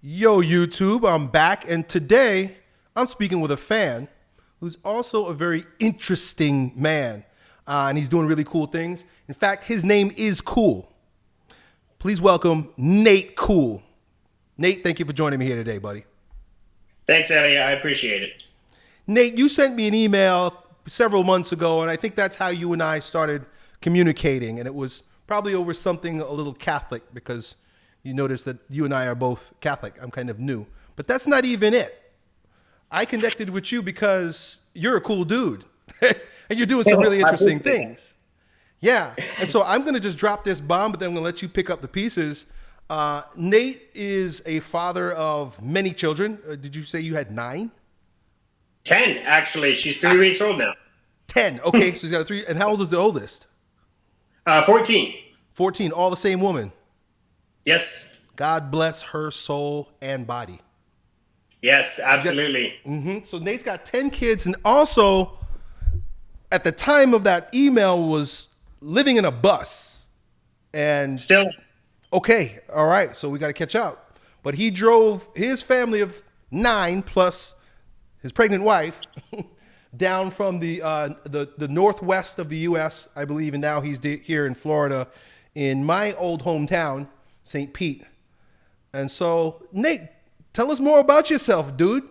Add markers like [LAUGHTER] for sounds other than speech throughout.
Yo, YouTube, I'm back, and today I'm speaking with a fan who's also a very interesting man, uh, and he's doing really cool things. In fact, his name is Cool. Please welcome Nate Cool. Nate, thank you for joining me here today, buddy. Thanks, Elliot. I appreciate it. Nate, you sent me an email several months ago, and I think that's how you and I started communicating, and it was probably over something a little Catholic because you notice that you and I are both Catholic. I'm kind of new, but that's not even it. I connected with you because you're a cool dude [LAUGHS] and you're doing some really interesting things. Yeah. And so I'm going to just drop this bomb, but then I'm going to let you pick up the pieces. Uh, Nate is a father of many children. Uh, did you say you had nine? Ten, actually. She's three weeks old now. Ten. Okay. so he's got a three. And how old is the oldest? Uh, 14. 14. All the same woman. Yes. God bless her soul and body. Yes, absolutely. Mm-hmm. So Nate's got 10 kids and also at the time of that email was living in a bus and still okay all right so we got to catch up but he drove his family of nine plus his pregnant wife [LAUGHS] down from the uh, the the northwest of the U.S. I believe, and now he's here in Florida, in my old hometown, St. Pete. And so, Nate, tell us more about yourself, dude.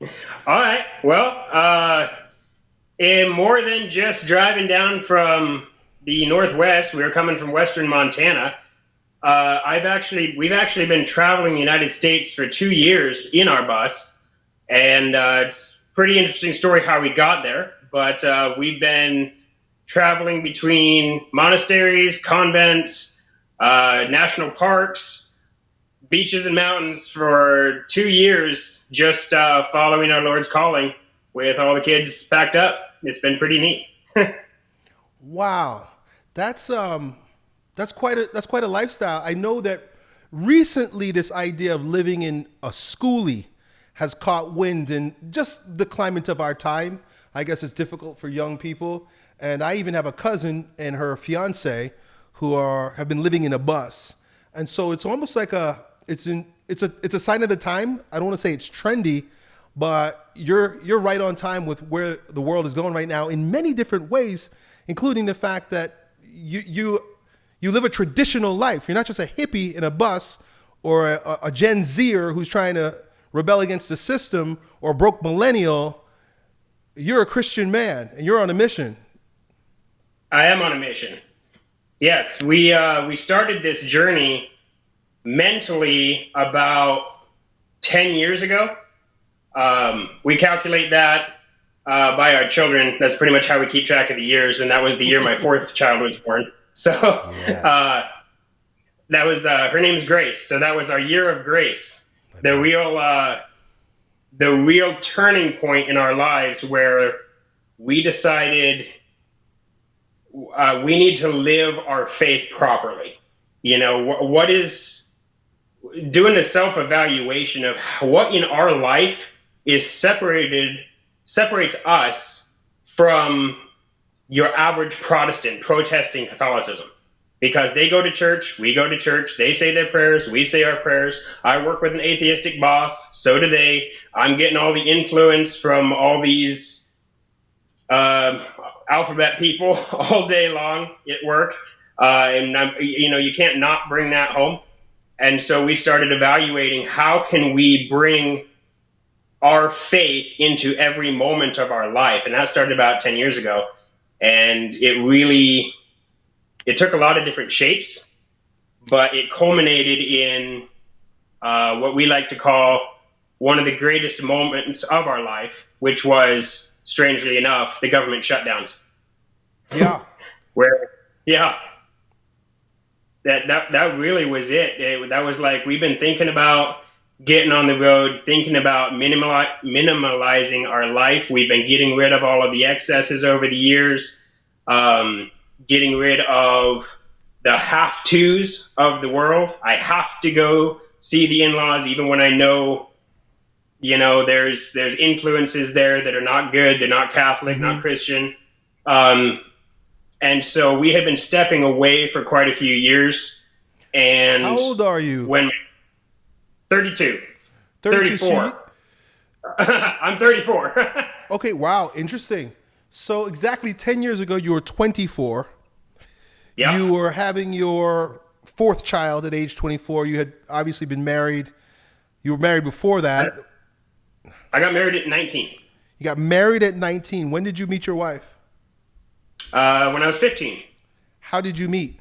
All right. Well, uh, in more than just driving down from the northwest, we were coming from western Montana. Uh, I've actually, we've actually been traveling the United States for two years in our bus, and uh, it's pretty interesting story how we got there. But uh, we've been traveling between monasteries, convents, uh, national parks, beaches, and mountains for two years, just uh, following our Lord's calling with all the kids packed up. It's been pretty neat. [LAUGHS] wow, that's um, that's quite a that's quite a lifestyle. I know that recently this idea of living in a schoolie has caught wind in just the climate of our time. I guess it's difficult for young people. And I even have a cousin and her fiance who are have been living in a bus. And so it's almost like a it's in it's a it's a sign of the time. I don't want to say it's trendy, but you're you're right on time with where the world is going right now in many different ways, including the fact that you you you live a traditional life. You're not just a hippie in a bus or a, a Gen Zer who's trying to rebel against the system or broke millennial, you're a Christian man and you're on a mission. I am on a mission. Yes, we uh, we started this journey mentally about ten years ago. Um, we calculate that uh, by our children. That's pretty much how we keep track of the years, and that was the year my [LAUGHS] fourth child was born. So yeah. [LAUGHS] uh, that was uh, her name's Grace. So that was our year of grace the real uh, the real turning point in our lives where we decided uh, we need to live our faith properly. You know, wh- what is doing a self evaluation of what in our life is separated separates us from your average Protestant protesting Catholicism because they go to church, we go to church, they say their prayers, we say our prayers. I work with an atheistic boss, so do they. I'm getting all the influence from all these uh, alphabet people [LAUGHS] all day long at work, uh, and I'm, you know you can't not bring that home. And so we started evaluating how can we bring our faith into every moment of our life, and that started about ten years ago, and it really it took a lot of different shapes, but it culminated in uh, what we like to call one of the greatest moments of our life, which was, strangely enough, the government shutdowns. Yeah. [LAUGHS] Where, yeah, that, that, that really was it. it. That was like, we've been thinking about getting on the road, thinking about minimal, minimalizing our life. We've been getting rid of all of the excesses over the years. Um, getting rid of the have tos of the world. I have to go see the in-laws even when I know you know there's there's influences there that are not good they're not catholic mm-hmm. not christian um, and so we have been stepping away for quite a few years and how old are you when 32. 32. 34. [LAUGHS] I'm 34. [LAUGHS] okay, wow, interesting. So exactly 10 years ago, you were 24. yeah. You were having your fourth child at age 24. You had obviously been married. You were married before that. I got married at 19 You got married at 19. When did you meet your wife? uh, when I was 15 How did you meet?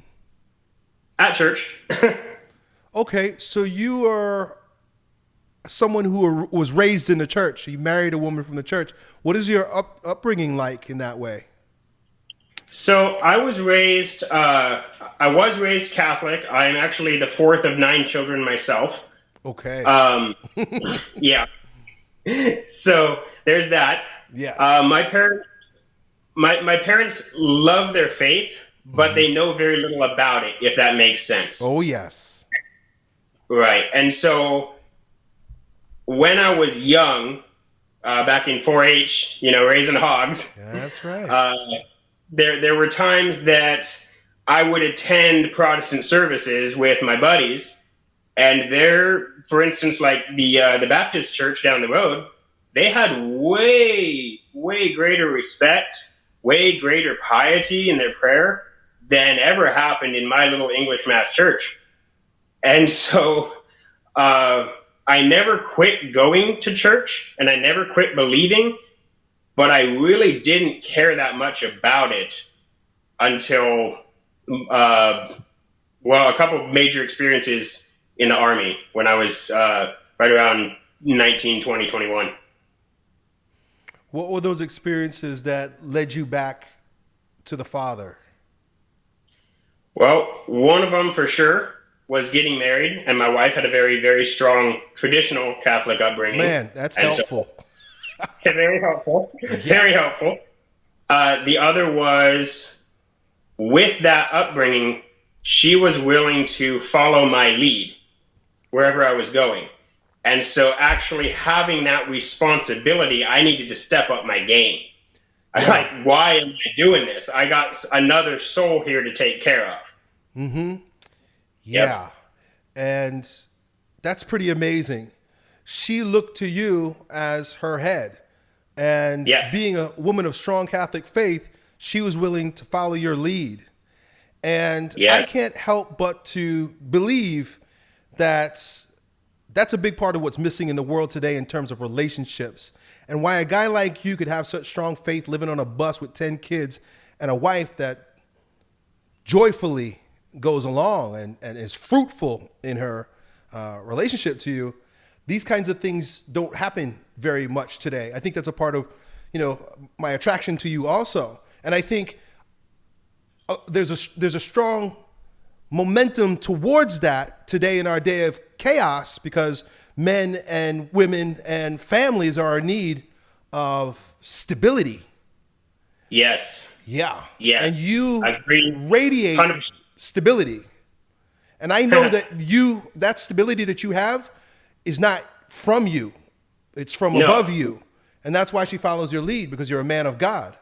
at church. [LAUGHS] Okay, so you are someone who was raised in the church. You married a woman from the church. What is your up, upbringing like in that way? so I was raised. Uh, I was raised Catholic. I am actually the fourth of nine children myself. Okay. Um, [LAUGHS] yeah. [LAUGHS] So there's that. yes. Uh, my parents, my my parents love their faith, but they know very little about it. If that makes sense. oh yes. Right. And so when I was young, uh, back in 4-H, you know, raising hogs, That's right. [LAUGHS] uh, there there were times that I would attend Protestant services with my buddies, and there, for instance, like the uh, the Baptist church down the road, they had way way greater respect, way greater piety in their prayer than ever happened in my little English Mass church, and so. Uh, I never quit going to church and I never quit believing, but I really didn't care that much about it until, uh, well, a couple major experiences in the Army when I was uh, right around 19, 20, 21. what were those experiences that led you back to the Father? Well, one of them for sure was getting married, and my wife had a very, very strong traditional Catholic upbringing. Man, that's And so- helpful. [LAUGHS] very helpful. Very helpful. Uh, the other was with that upbringing, she was willing to follow my lead wherever I was going. And so, actually, having that responsibility, I needed to step up my game. I was Yeah. [LAUGHS] like, why am I doing this? I got another soul here to take care of. Mm-hmm. Yeah. And that's pretty amazing. She looked to you as her head. And Yes. being a woman of strong Catholic faith, she was willing to follow your lead. And I can't help but to believe that that's a big part of what's missing in the world today in terms of relationships. And why a guy like you could have such strong faith living on a bus with 10 kids and a wife that joyfully goes along and, and is fruitful in her uh, relationship to you, these kinds of things don't happen very much today. I think that's a part of, you know, my attraction to you also. And I think uh, there's a there's a strong momentum towards that today in our day of chaos because men and women and families are in need of stability. Yes. Yeah. Yeah. And you radiate 100%. stability. And I know [LAUGHS] that you that stability that you have is not from you. It's from No. above you. And that's why she follows your lead because you're a man of God.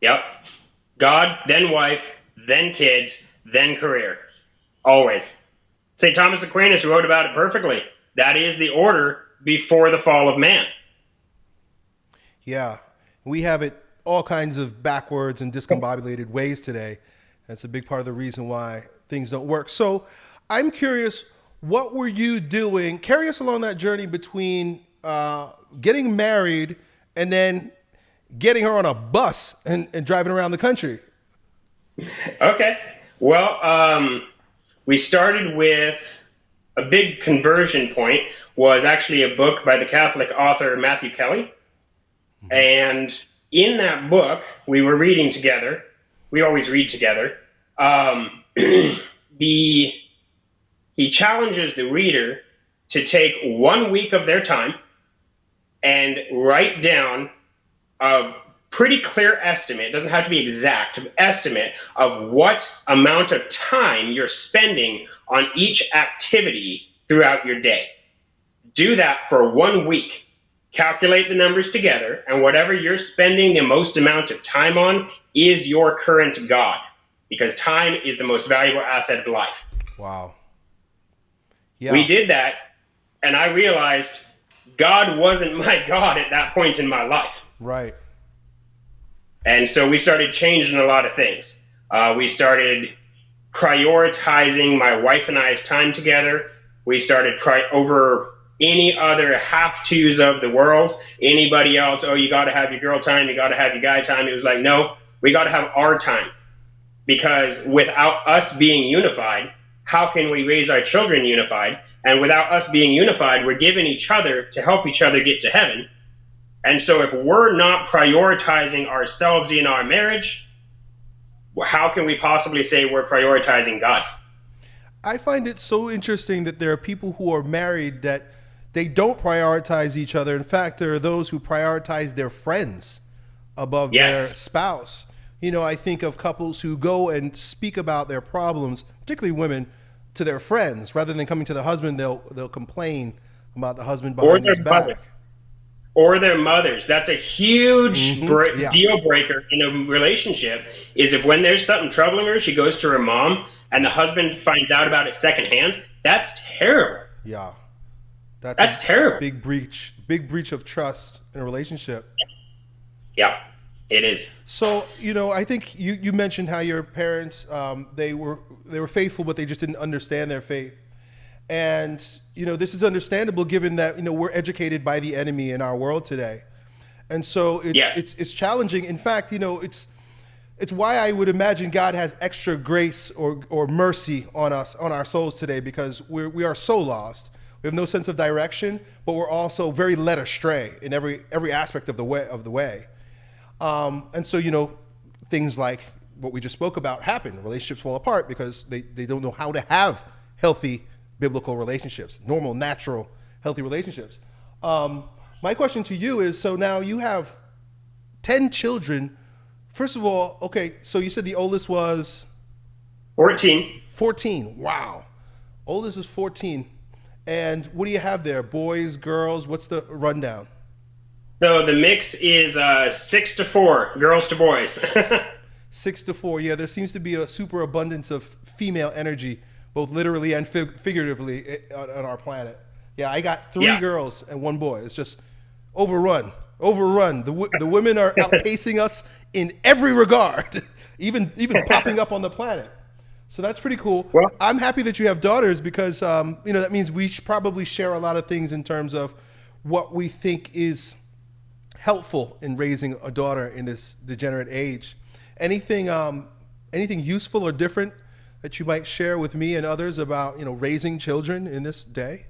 Yep. God, then wife, then kids, then career. Always. St. Thomas Aquinas wrote about it perfectly. That is the order before the fall of man. Yeah. We have it all kinds of backwards and discombobulated ways today. That's a big part of the reason why things don't work. So I'm curious, what were you doing? Carry us along that journey between uh, getting married and then getting her on a bus and, and driving around the country. Okay. Well, um, we started with a big conversion point was actually a book by the Catholic author Matthew Kelly. And in that book, we were reading together. We always read together. Um, [CLEARS THROAT] the he challenges the reader to take one week of their time and write down a pretty clear estimate, it doesn't have to be exact, estimate of what amount of time you're spending on each activity throughout your day. Do that for one week. Calculate the numbers together, and whatever you're spending the most amount of time on is your current God, because time is the most valuable asset of life. Wow. Yeah. We did that and I realized God wasn't [LAUGHS] my God at that point in my life. Right. And so we started changing a lot of things. Uh, we started prioritizing my wife and I's time together. We started pri- over any other have tos of the world. Anybody else, oh, you got to have your girl time, you got to have your guy time. It was like, no, we got to have our time. Because without us being unified, how can we raise our children unified? And without us being unified, we're giving each other to help each other get to heaven. And so if we're not prioritizing ourselves in our marriage, how can we possibly say we're prioritizing God? I find it so interesting that there are people who are married that they don't prioritize each other. In fact, there are those who prioritize their friends above Yes. their spouse. You know, I think of couples who go and speak about their problems, particularly women, to their friends rather than coming to the husband. They'll they'll complain about the husband Or their his back. Or their mothers. That's a huge Mhm, bre- yeah. deal breaker in a relationship. Is if when there's something troubling her, she goes to her mom, and the husband finds out about it secondhand. That's terrible. Yeah, that's, That's a terrible. big breach. Big breach of trust in a relationship. Yeah, it is. So you know, I think you, you mentioned how your parents um, they were they were faithful, but they just didn't understand their faith. And you know, this is understandable given that you know we're educated by the enemy in our world today, and so it's Yes. it's it's challenging. In fact, you know, it's it's why I would imagine God has extra grace or or mercy on us on our souls today because we're we are so lost. We have no sense of direction, but we're also very led astray in every every aspect of the way of the way. Um, and so, you know, things like what we just spoke about happen. Relationships fall apart because they, they don't know how to have healthy biblical relationships, normal, natural, healthy relationships. Um, my question to you is so now you have 10 children. First of all, okay, so you said the oldest was 14. 14. Wow. Oldest is 14. And what do you have there? Boys, girls? What's the rundown? So the mix is uh, six to four, girls to boys. [LAUGHS] Six to four. Yeah, there seems to be a super abundance of female energy, both literally and fig- figuratively, on, on our planet. Yeah, I got three Yeah. girls and one boy. It's just overrun, overrun. The w- the women are outpacing us in every regard, [LAUGHS] even even popping up on the planet. So that's pretty cool. Well- I'm happy that you have daughters because um, you know that means we probably share a lot of things in terms of what we think is helpful in raising a daughter in this degenerate age. Anything, um, anything useful or different that you might share with me and others about you know raising children in this day?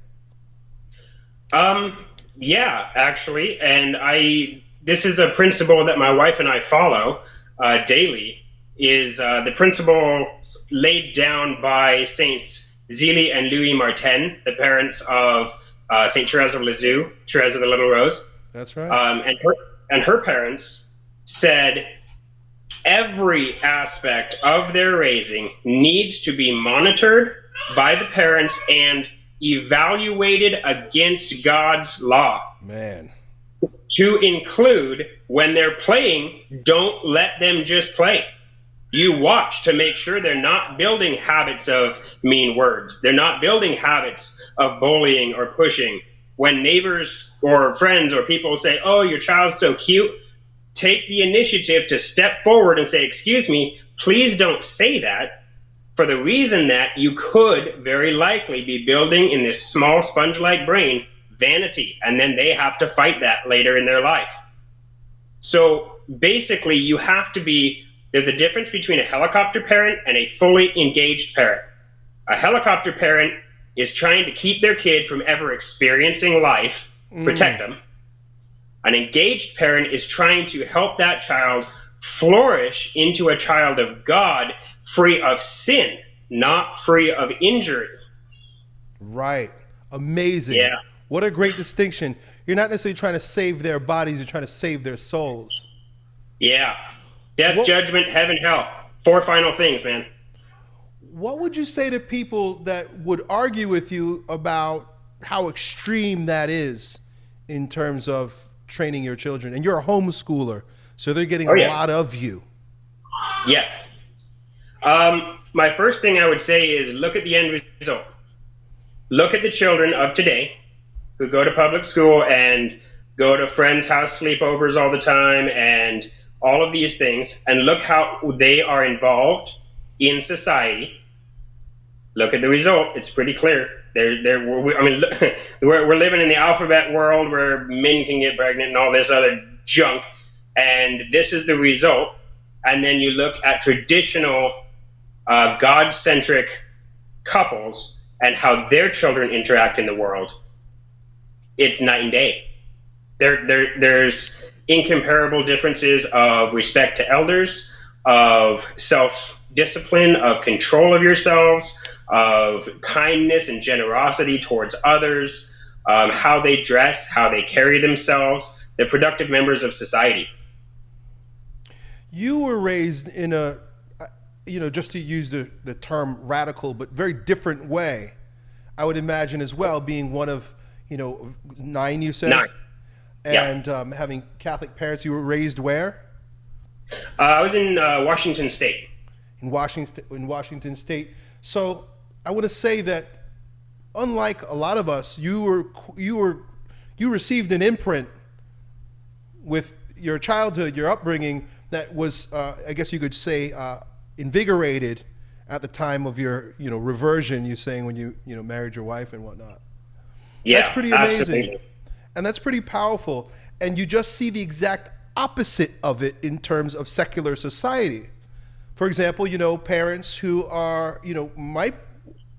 Um, yeah, actually, and I this is a principle that my wife and I follow uh, daily. Is uh, the principle laid down by Saints Zélie and Louis Martin, the parents of uh, Saint Therese of Lisieux, Therese of the Little Rose, That's right. um, and her and her parents said every aspect of their raising needs to be monitored by the parents and evaluated against God's law. Man, To include when they're playing, don't let them just play. You watch to make sure they're not building habits of mean words. They're not building habits of bullying or pushing. When neighbors or friends or people say, Oh, your child's so cute, take the initiative to step forward and say, Excuse me, please don't say that for the reason that you could very likely be building in this small sponge like brain vanity, and then they have to fight that later in their life. So basically, you have to be there's a difference between a helicopter parent and a fully engaged parent. A helicopter parent is trying to keep their kid from ever experiencing life, protect mm. them. An engaged parent is trying to help that child flourish into a child of God, free of sin, not free of injury. right? Amazing. Yeah. What a great distinction. You're not necessarily trying to save their bodies; you're trying to save their souls. Yeah. Death, What- judgment, heaven, hell. Four final things, man. What would you say to people that would argue with you about how extreme that is in terms of training your children? And you're a homeschooler, so they're getting Oh, a yeah. lot of you. Yes. Um, my first thing I would say is look at the end result. Look at the children of today who go to public school and go to friends' house sleepovers all the time and all of these things, and look how they are involved in society. Look at the result. It's pretty clear. They're, they're, I mean, [LAUGHS] we're, we're living in the alphabet world where men can get pregnant and all this other junk. And this is the result. And then you look at traditional uh, God centric couples and how their children interact in the world. It's night and day. There, there, there's incomparable differences of respect to elders, of self discipline, of control of yourselves, of kindness and generosity towards others, um, how they dress, how they carry themselves. They're productive members of society. You were raised in a, you know, just to use the, the term radical, but very different way. I would imagine as well, being one of, you know, nine, you said? Nine. And yeah. um, having Catholic parents. You were raised where? Uh, I was in uh, Washington State. In Washington, in Washington State. So I want to say that, unlike a lot of us, you were you were you received an imprint with your childhood, your upbringing that was, uh, I guess you could say, uh, invigorated at the time of your you know reversion. You saying when you you know married your wife and whatnot. Yeah, that's pretty amazing, absolutely. and that's pretty powerful. And you just see the exact opposite of it in terms of secular society. For example, you know, parents who are, you know, my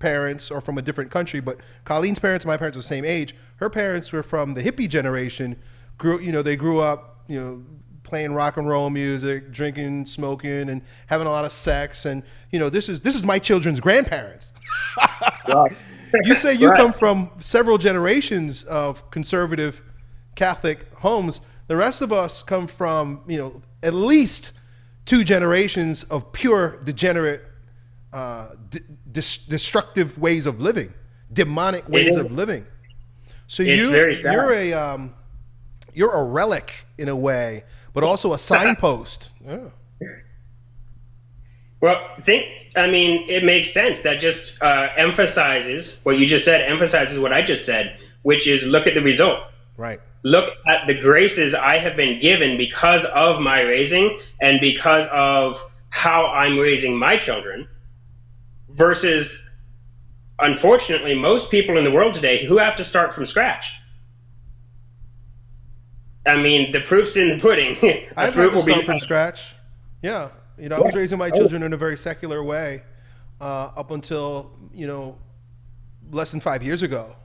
parents are from a different country, but Colleen's parents and my parents are the same age. Her parents were from the hippie generation. Grew, you know, they grew up, you know, playing rock and roll music, drinking, smoking, and having a lot of sex. And you know, this is this is my children's grandparents. [LAUGHS] you say you right. come from several generations of conservative Catholic homes. The rest of us come from, you know, at least two generations of pure degenerate, uh, destructive ways of living, demonic ways of living. So it's you you're a um, you're a relic in a way, but also a signpost. [LAUGHS] Yeah. Well, think. I mean, it makes sense. That just uh, emphasizes what you just said. Emphasizes what I just said, which is look at the result. Right look at the graces I have been given because of my raising and because of how I'm raising my children versus unfortunately most people in the world today who have to start from scratch. I mean, the proof's in the pudding. [LAUGHS] the I've had to start from scratch. Yeah, you know, I was raising my children in a very secular way uh, up until you know less than five years ago.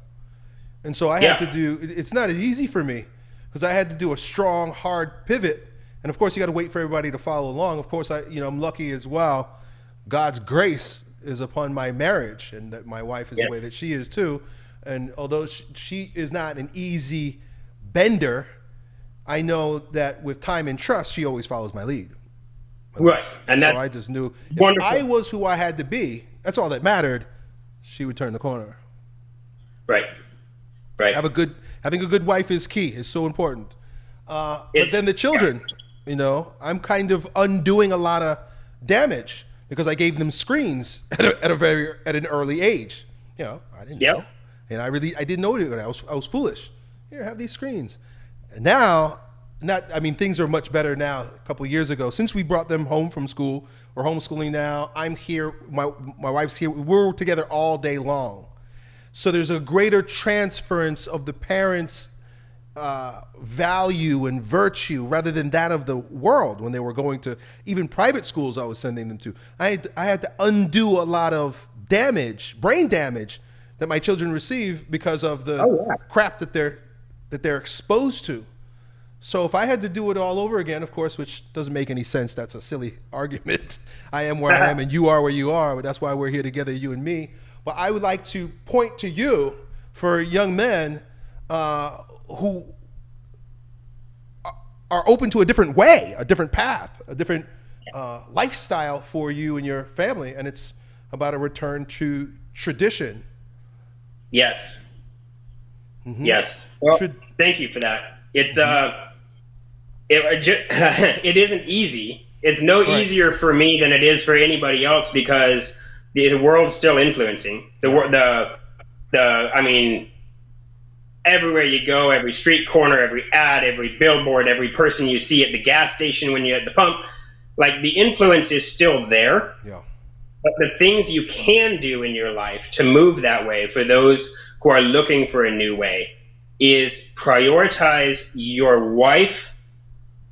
And so I had Yeah. to do, it's not as easy for me because I had to do a strong, hard pivot. And of course, you got to wait for everybody to follow along. Of course, I, you know, I'm lucky as well. God's grace is upon my marriage and that my wife is Yeah. the way that she is too. And although she, she is not an easy bender, I know that with time and trust, she always follows my lead. Right, and so I just knew if. I was who I had to be, that's all that mattered. She would turn the corner. right, right. Have a good having a good wife is key. Is so important. Uh, but then the children, you know, I'm kind of undoing a lot of damage because I gave them screens [LAUGHS] at a, at a very at an early age. You know, I didn't Yep. know, and I really I didn't know it. I was I was foolish. Here, have these screens. And now, not I mean things are much better now. A couple years ago, since we brought them home from school, we're homeschooling now. I'm here. My my wife's here. We're together all day long. So there's a greater transference of the parents' uh, value and virtue rather than that of the world when they were going to even private schools I was sending them to. I had, I had to undo a lot of damage, brain damage that my children receive because of the Oh, yeah. crap that they're that they're exposed to. So if I had to do it all over again, of course, which doesn't make any sense, that's a silly [LAUGHS] argument. I am where I am and you are where you are, but that's why we're here together, you and me. But I would like to point to you for young men uh, who are- open to a different way, a different path, a different uh, lifestyle for you and your family, and it's about a return to tradition. Yes. Yes. Well, Should- thank you for that. It's uh, it, uh, ju- [LAUGHS] it isn't easy. It's no Right. easier for me than it is for anybody else because the, the world's still influencing the wor- the the. I mean, everywhere you go, every street corner, every ad, every billboard, every person you see at the gas station when you're at the pump. Like the influence is still there. Yeah. But the things you can do in your life to move that way for those who are looking for a new way is prioritize your wife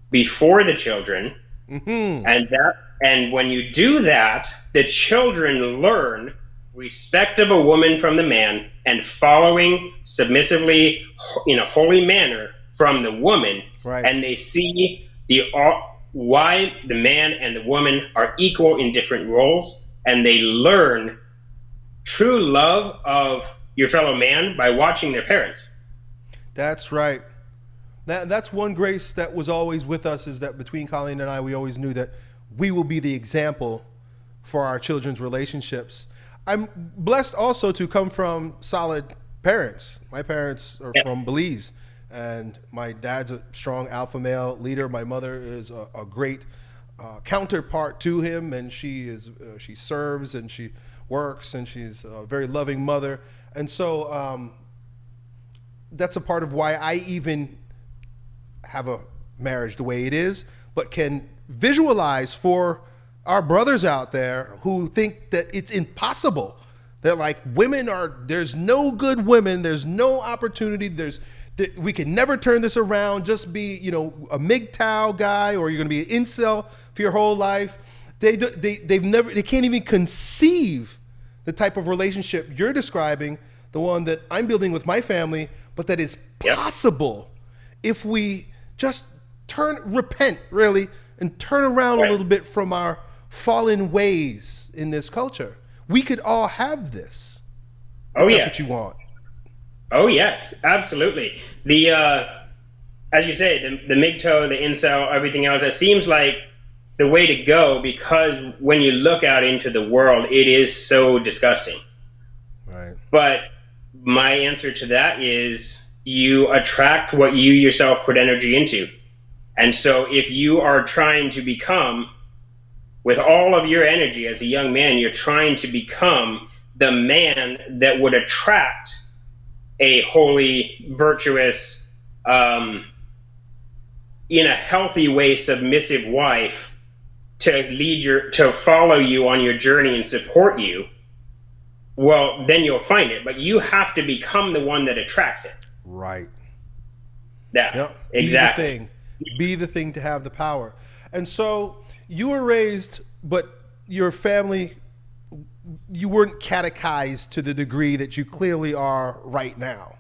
before the children. Mm-hmm. And that and when you do that, the children learn respect of a woman from the man and following submissively in a holy manner from the woman. Right. And they see the uh, why the man and the woman are equal in different roles and they learn true love of your fellow man by watching their parents. That's right. That, that's one grace that was always with us is that between Colleen and I, we always knew that we will be the example for our children's relationships. I'm blessed also to come from solid parents. My parents are Yeah. from Belize, and my dad's a strong alpha male leader. My mother is a, a great uh, counterpart to him, and she is uh, she serves and she works, and she's a very loving mother. And so um, that's a part of why I even have a marriage the way it is, but can visualize for our brothers out there who think that it's impossible. That like women are there's no good women, there's no opportunity, there's we can never turn this around. Just be you know a MGTOW guy, or you're going to be an incel for your whole life. They do- they they've never they can't even conceive the type of relationship you're describing, the one that I'm building with my family, but that is Yep. possible if we just turn, repent really, and turn around Right. a little bit from our fallen ways in this culture. We could all have this. Oh That's yes. what you want. Oh yes, absolutely. The uh, as you say, the the MGTOW, the incel, everything else. It seems like the way to go because when you look out into the world, it is so disgusting. Right. But my answer to that is you attract what you yourself put energy into. And so if you are trying to become, with all of your energy as a young man, you're trying to become the man that would attract a holy, virtuous, um, in a healthy way, submissive wife to lead your, to follow you on your journey and support you well, then you'll find it. But you have to become the one that attracts it. Right. Yeah, Yep. exactly. Be the thing. Be the thing to have the power. And so you were raised, but your family, you weren't catechized to the degree that you clearly are right now.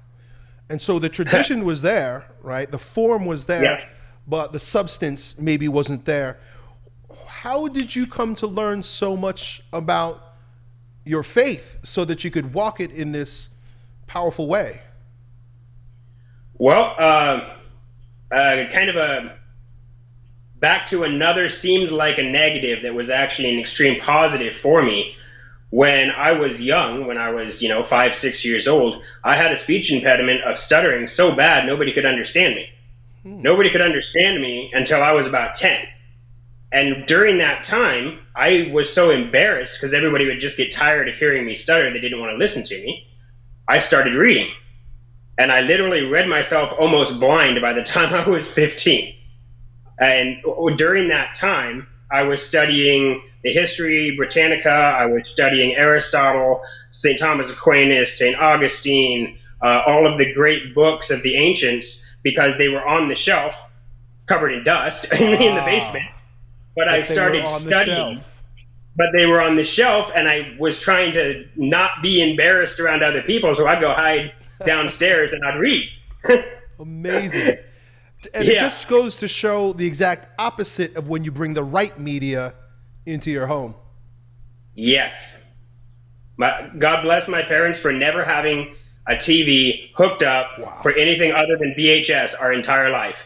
And so the tradition [LAUGHS] was there, right? The form was there, Yeah. but the substance maybe wasn't there. How did you come to learn so much about your faith so that you could walk it in this powerful way? Well, uh, uh, kind of a back to another seemed like a negative that was actually an extreme positive for me. When I was young, when I was, you know, five, six years old, I had a speech impediment of stuttering so bad nobody could understand me. Hmm. Nobody could understand me until I was about 10. And during that time, I was so embarrassed because everybody would just get tired of hearing me stutter. They didn't want to listen to me. I started reading. And I literally read myself almost blind by the time [LAUGHS] I was 15. And during that time, I was studying the history Britannica, I was studying Aristotle, St. Thomas Aquinas, St. Augustine, uh, all of the great books of the ancients because they were on the shelf, covered in dust [LAUGHS] in the Ah. basement. But, I But were started studying but they were on the shelf and I was trying to not be embarrassed around other people, so I'd go hide [LAUGHS] downstairs and I'd read. [LAUGHS] Amazing. And it just goes to show the exact opposite of when you bring the right media into your home. yes. My, God bless my parents for never having a TV hooked up Wow. for anything other than VHS our entire life.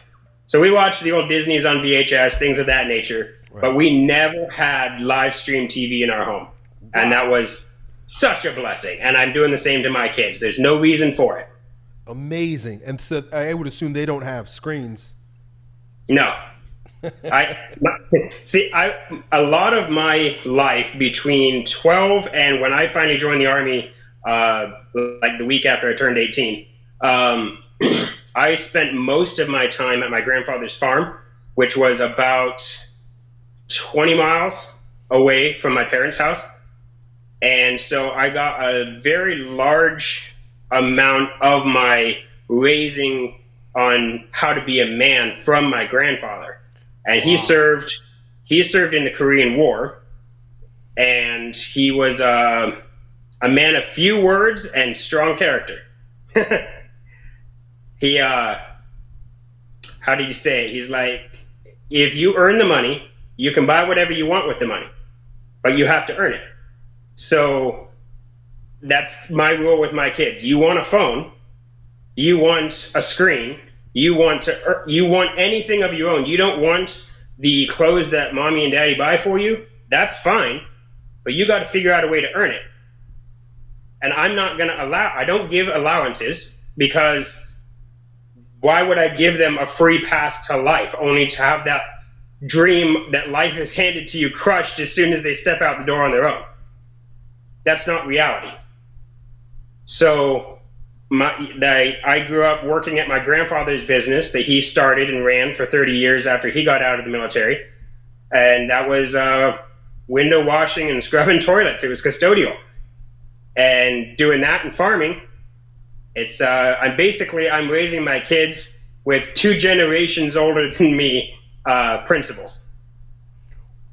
So we watched the old Disney's on VHS, things of that nature, but we never had live stream TV in our home. And that was such a blessing. And I'm doing the same to my kids. There's no reason for it. Amazing. And so I would assume they don't have screens. No. I my, see. I a lot of my life between 12 and when I finally joined the army, uh, like the week after I turned 18, Um, [CLEARS THROAT] I spent most of my time at my grandfather's farm, which was about 20 miles away from my parents' house. And so I got a very large amount of my raising on how to be a man from my grandfather. And he served he served in the Korean War and he was uh, a man of few words and strong character. [LAUGHS] he uh how did you say it? He's like if you earn the money, you can buy whatever you want with the money, but you have to earn it. So that's my rule with my kids. You want a phone, you want a screen, you want to er, you want anything of your own. You don't want the clothes that mommy and daddy buy for you. That's fine, but you got to figure out a way to earn it. And I'm not going to allow I don't give allowances because why would I give them a free pass to life only to have that dream that life is handed to you crushed as soon as they step out the door on their own? That's not reality. So my, I, I grew up working at my grandfather's business that he started and ran for 30 years after he got out of the military. And that was uh, window washing and [LAUGHS] scrubbing toilets. It was custodial. And doing that and farming, it's uh, I'm basically I'm raising my kids with two generations older than me uh, principles.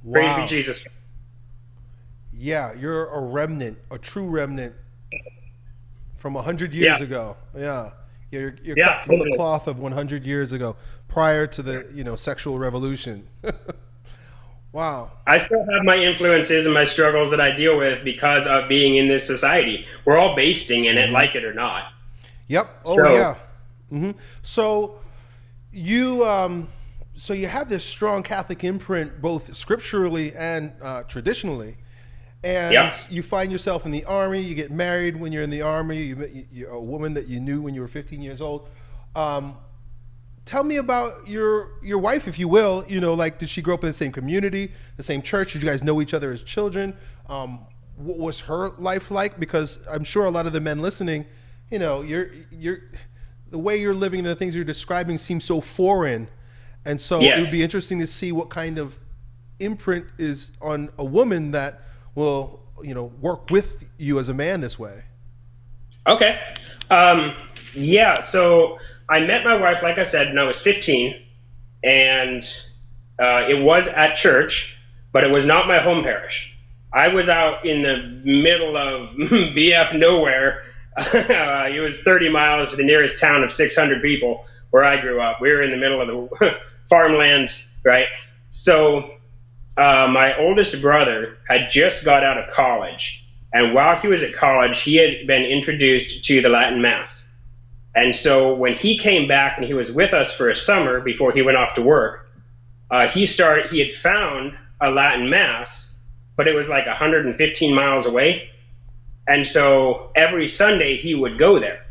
Wow. Praise be Jesus. Yeah, you're a remnant, a true remnant from 100 years yeah. ago. Yeah. You're, you're yeah, cut from totally. the cloth of 100 years ago, prior to the you know sexual revolution. [LAUGHS] wow. I still have my influences and my struggles that I deal with because of being in this society. We're all basting in it, mm-hmm. like it or not. Yep. Oh so, yeah. Mm-hmm. So you um, so you have this strong Catholic imprint, both scripturally and uh, traditionally and yeah. you find yourself in the army. You get married when you're in the army. You, you, are a woman that you knew when you were 15 years old. Um, tell me about your your wife, if you will. You know, like did she grow up in the same community, the same church? Did you guys know each other as children? Um, what was her life like? Because I'm sure a lot of the men listening, you know, you're you're the way you're living and the things you're describing seem so foreign, and so yes. it would be interesting to see what kind of imprint is on a woman that will you know work with you as a man this way. Okay. Um, yeah so i met my wife like i said when i was 15 and uh, it was at church but it was not my home parish. I was out in the middle of [LAUGHS] bf nowhere. Uh, [LAUGHS] it was 30 miles to the nearest town of 600 people where i grew up. We were in the middle of the [LAUGHS] farmland right? So uh, my oldest brother had just got out of college, and while he was at college, he had been introduced to the Latin Mass. And so when he came back and he was with us for a summer before he went off to work, uh, he started. He had found a Latin Mass, but it was like 115 miles away. And so every Sunday he would go there.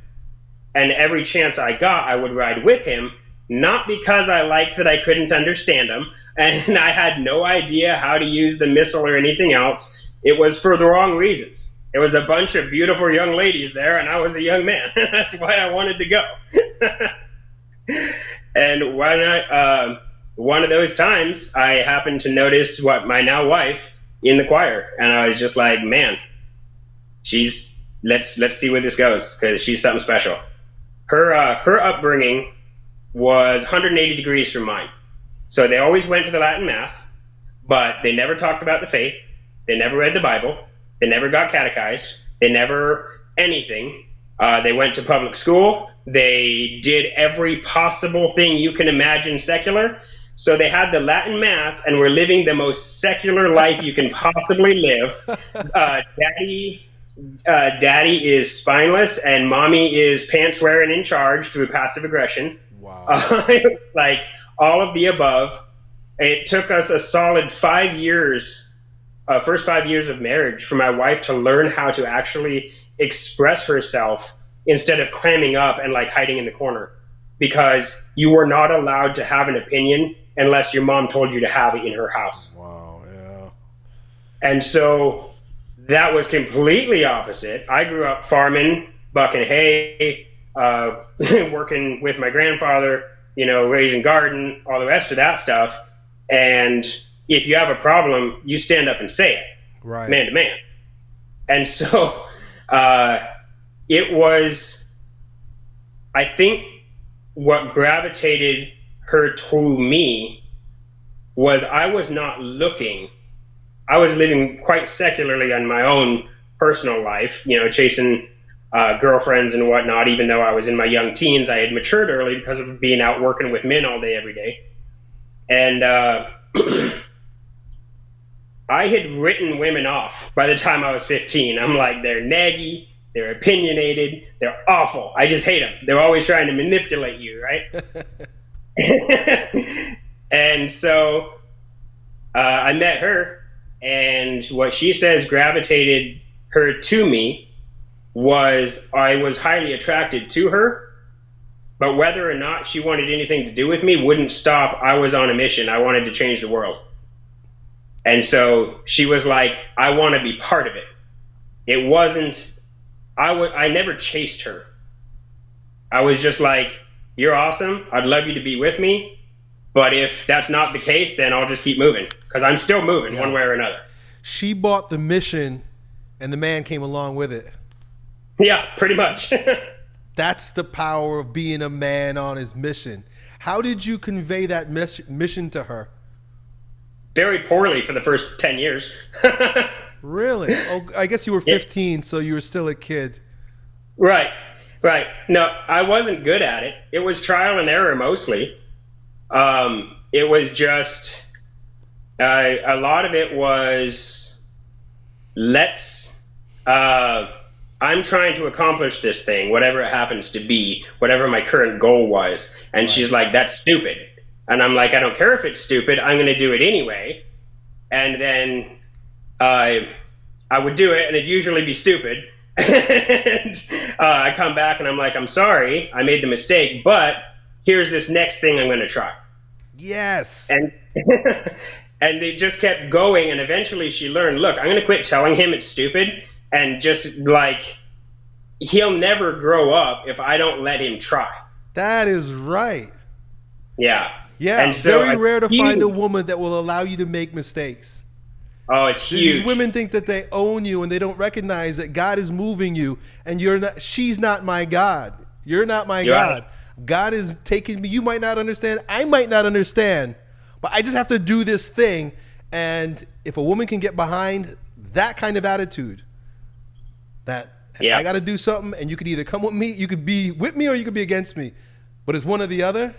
And every chance I got, I would ride with him, not because I liked that I couldn't understand them [LAUGHS] and I had no idea how to use the missal or anything else. It was for the wrong reasons. It was a bunch of beautiful young ladies there, and I was a young man. [LAUGHS] That's why I wanted to go. [LAUGHS] and when I, uh, one of those times, I happened to notice what my now wife in the choir, and I was just like, man, she's let's let's see where this goes because she's something special. Her uh, her upbringing was 180 degrees from mine. So they always went to the Latin Mass, but they never talked about the faith. They never read the Bible. They never got catechized. They never anything. Uh, they went to public school. They did every possible thing you can imagine secular. So they had the Latin Mass and were living the most secular life you can possibly live. [LAUGHS] Uh, daddy, uh, daddy is spineless, and mommy is pants wearing in charge through passive aggression. Wow. [LAUGHS] like all of the above. It took us a solid five years, uh, first five years of marriage, for my wife to learn how to actually express herself instead of clamming up and like hiding in the corner. Because you were not allowed to have an opinion unless your mom told you to have it in her house. Wow, yeah. And so that was completely opposite. I grew up farming, bucking hay, uh, [LAUGHS] working with my grandfather, you know, raising garden, all the rest of that stuff. And if you have a problem, you stand up and say it, Right. man to man. And so [LAUGHS] uh, it was, I think, what gravitated her to me was I was not looking. I was living quite secularly on my own personal life, you know, chasing uh, girlfriends and whatnot. Even though I was in my young teens, I had matured early because of being out working with men all day, every day. And uh, [CLEARS THROAT] I had written women off by the time I was 15. I'm like, they're naggy, they're opinionated, they're awful. I just hate them. They're always trying to manipulate you, right? [LAUGHS] and so uh, I met her, and what she says gravitated her to me was I was highly attracted to her, but whether or not she wanted anything to do with me wouldn't stop. I was on a mission. I wanted to change the world. And so she was like, I want to be part of it. It wasn't, I, w- I never chased her. I was just like, you're awesome. I'd love you to be with me. But if that's not the case, then I'll just keep moving because I'm still moving Yeah. one way or another. She bought the mission, and the man came along with it. Yeah, pretty much. [LAUGHS] That's the power of being a man on his mission. How did you convey that mission to her? Very poorly for the first 10 years. [LAUGHS] Really? Oh, I guess you were Yeah. 15, so you were still a kid. Right, right. No, I wasn't good at it. It was trial and error mostly. Um, it was just uh, a lot of it was let's. Uh, I'm trying to accomplish this thing, whatever it happens to be, whatever my current goal was. And she's like, "That's stupid," and I'm like, "I don't care if it's stupid. I'm going to do it anyway." And then I I would do it, and it'd usually be stupid. [LAUGHS] and uh, I come back and I'm like, I'm sorry, I made the mistake, but here's this next thing I'm going to try. Yes. And [LAUGHS] and they just kept going, and eventually she learned. Look, I'm going to quit telling him it's stupid, and just like he'll never grow up if I don't let him try. that is right. Yeah. Yeah, And so very rare to you- find a woman that will allow you to make mistakes. Oh, it's huge. These women think that they own you and they don't recognize that God is moving you and you're not she's not my God. You're not my You're God. God is taking me. You might not understand. I might not understand. But I just have to do this thing and if a woman can get behind that kind of attitude that Yeah. I got to do something and you could either come with me, you could be with me or you could be against me. But it's one or the other,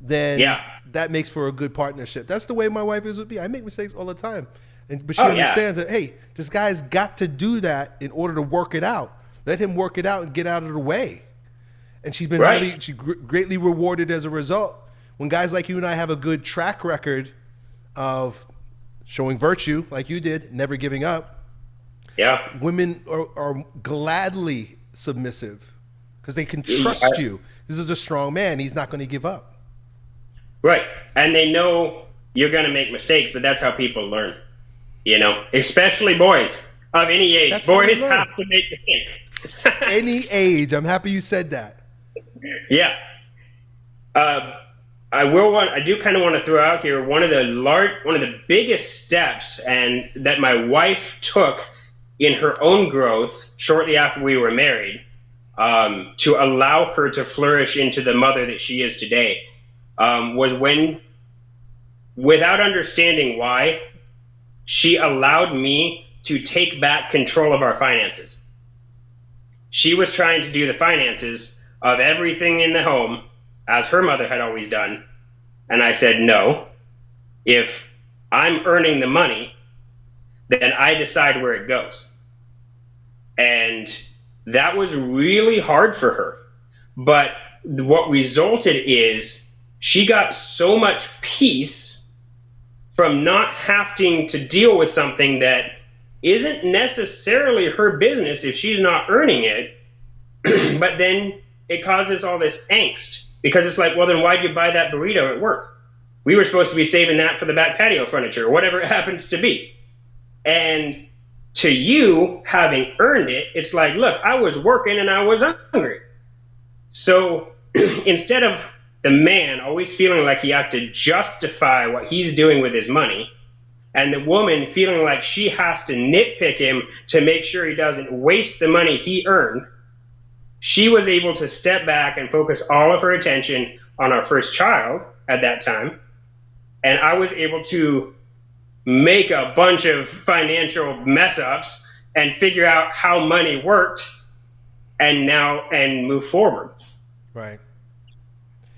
then Yeah. that makes for a good partnership. That's the way my wife is with me. I make mistakes all the time. And but she Oh, yeah. understands that hey, this guy's got to do that in order to work it out. Let him work it out and get out of the way. And she's been Right. highly, she gr- greatly rewarded as a result. When guys like you and I have a good track record of showing virtue, like you did, never giving up, yeah. women are, are gladly submissive because they can trust I- you. This is a strong man. He's not going to give up. Right. And they know you're going to make mistakes, but that's how people learn. You know, especially boys of any age. That's boys have to make mistakes. [LAUGHS] Any age. I'm happy you said that. yeah. Uh, I will want. I do kind of want to throw out here one of the large, one of the biggest steps, and that my wife took in her own growth shortly after we were married, um, to allow her to flourish into the mother that she is today, um, was when, without understanding why, she allowed me to take back control of our finances. She was trying to do the finances of everything in the home as her mother had always done. And I said, no. If I'm earning the money, then I decide where it goes. And that was really hard for her. But what resulted is she got so much peace from not having to deal with something that isn't necessarily her business if she's not earning it. [CLEARS THROAT] but then it causes all this angst because it's like, well, then why'd you buy that burrito at work? We were supposed to be saving that for the back patio furniture or whatever [LAUGHS] it happens to be. And to you, having earned it, it's like, look, I was working and I was hungry. So [CLEARS THROAT] instead of the man always feeling like he has to justify what he's doing with his money, and the woman feeling like she has to nitpick him to make sure he doesn't waste the money he earned, she was able to step back and focus all of her attention on our first child at that time. And I was able to make a bunch of financial mess ups and figure out how money worked and now and move forward. Right.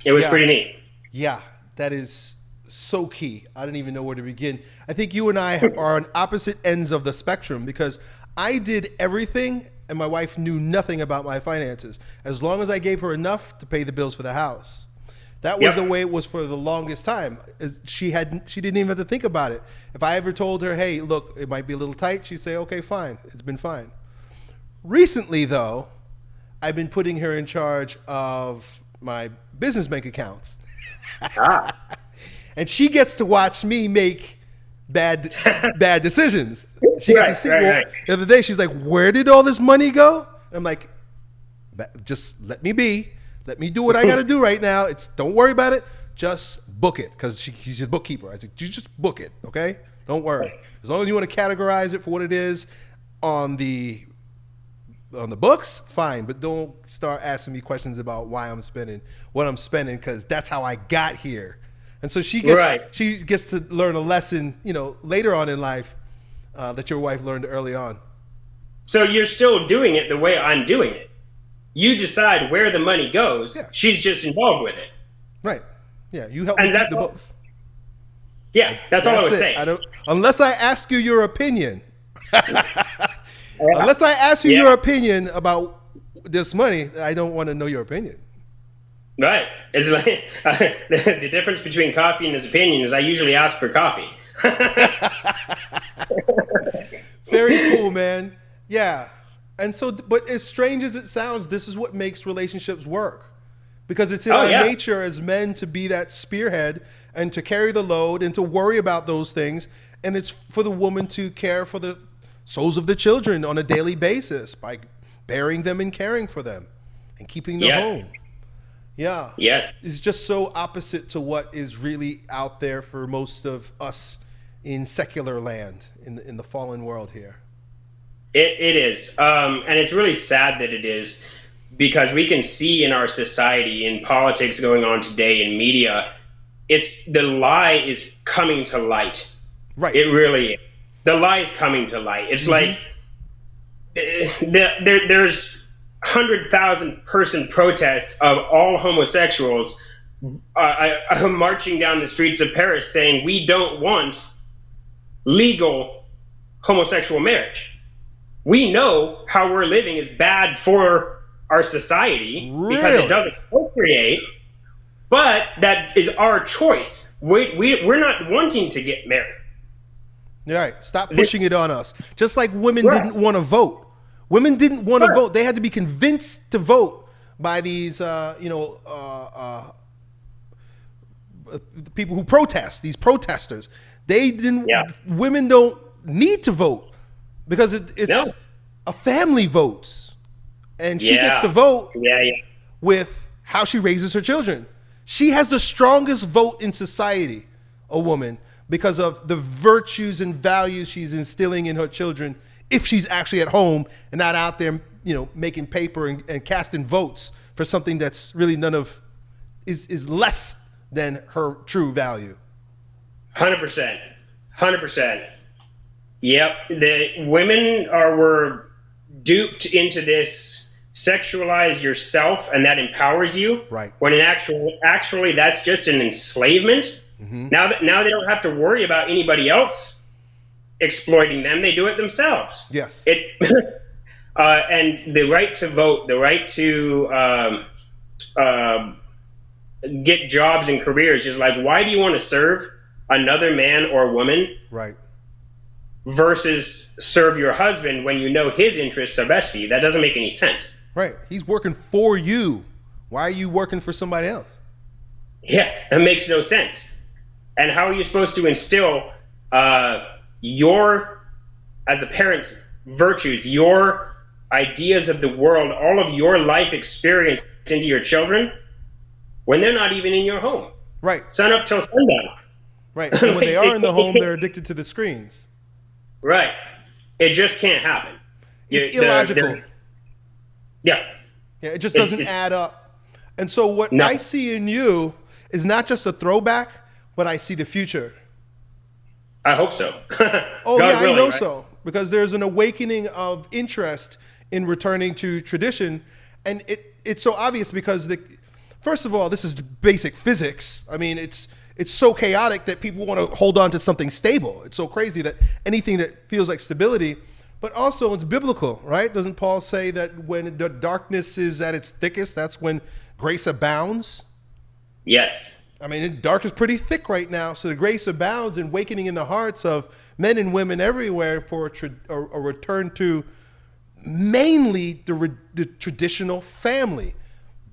It was Yeah. pretty neat. Yeah, that is so key. I don't even know where to begin. I think you and I are on opposite ends of the spectrum because I did everything and my wife knew nothing about my finances as long as I gave her enough to pay the bills for the house. That was Yep. the way it was for the longest time. She had she didn't even have to think about it. If I ever told her, "Hey, look, it might be a little tight," she'd say, "Okay, fine. It's been fine." Recently, though, I've been putting her in charge of my business bank accounts Ah. [LAUGHS] and she gets to watch me make bad [LAUGHS] bad decisions. She gets to see. right, well, right. The other day, she's like, "Where did all this money go?" I'm like, "Just let me be. Let me do what I got to [LAUGHS] do right now. It's don't worry about it. Just book it because she, she's a bookkeeper. I said, you just book it, okay? Don't worry. As long as you want to categorize it for what it is on the on the books, fine. But don't start asking me questions about why I'm spending what I'm spending because that's how I got here. And so she gets Right. she gets to learn a lesson, you know, later on in life uh, that your wife learned early on. So you're still doing it the way I'm doing it. You decide where the money goes. Yeah. She's just involved with it. Right? Yeah, you help me And keep that's the all- books. Yeah, that's, all I was it. saying. I don't unless I ask you your opinion. [LAUGHS] unless I ask you Yeah. your opinion about this money, I don't want to know your opinion. Right. It's like the, [LAUGHS] the difference between coffee and his opinion is I usually ask for coffee. [LAUGHS] Very cool, man. Yeah. And so, but as strange as it sounds, this is what makes relationships work. Because it's in Oh, our yeah. nature as men to be that spearhead and to carry the load and to worry about those things. And it's for the woman to care for the souls of the children on a daily basis by bearing them and caring for them and keeping them Yes. home. Yeah. yes. It's just so opposite to what is really out there for most of us in secular land, in the, in the fallen world here. It, it is. Um, and it's really sad that it is because we can see in our society, in politics going on today, in media, it's the lie is coming to light. Right. It really is. The lie is coming to light. It's like eh, the, there, there's hundred thousand person protests of all homosexuals uh, uh, [LAUGHS] marching down the streets of Paris saying we don't want legal homosexual marriage. We know how we're living is bad for our society because it doesn't procreate, but that is our choice. We, we, we're not wanting to get married. Right. Stop pushing it on us. Just like women Right. didn't want to vote. Women didn't want to vote. They had to be convinced to vote by these, uh, you know, uh, uh, uh, people who protest. These protesters. They didn't. Yeah. Women don't need to vote because it, it's No. a family votes, and she gets to vote Yeah, yeah. with how she raises her children. She has the strongest vote in society, a woman, because of the virtues and values she's instilling in her children if she's actually at home and not out there, you know, making paper and, and casting votes for something that's really none of is is less than her true value. Hundred percent, hundred percent. Yep, the women are were duped into this sexualize yourself, and that empowers you. Right. When in actual, actually, that's just an enslavement. Now that now they don't have to worry about anybody else exploiting them; they do it themselves. Yes. It [LAUGHS] uh, and the right to vote, the right to um, um get jobs and careers is like, why do you want to serve another man or woman right. Versus serve your husband when you know his interests are best for you? That doesn't make any sense. Right. He's working for you. Why are you working for somebody else? Yeah, that makes no sense. And how are you supposed to instill uh, your, as a parent's virtues, your ideas of the world, all of your life experience into your children when they're not even in your home. Right. Sun up till sundown. Right. [LAUGHS] And when they are in the home, they're [LAUGHS] addicted to the screens. Right. It just can't happen. It's illogical. they're- yeah. Yeah, it just doesn't it's- add up. And so what No. I see in you is not just a throwback, but I see the future. I hope so. [LAUGHS] Oh God yeah, I know right? so because there's an awakening of interest in returning to tradition, and it it's so obvious because the first of all, this is basic physics. I mean, it's it's so chaotic that people want to hold on to something stable. It's so crazy that anything that feels like stability, but also it's biblical, right? Doesn't Paul say that when the darkness is at its thickest, that's when grace abounds? Yes. I mean, the dark is pretty thick right now, so the grace abounds and awakening in the hearts of men and women everywhere for a, tra- a, a return to mainly the, re- the traditional family,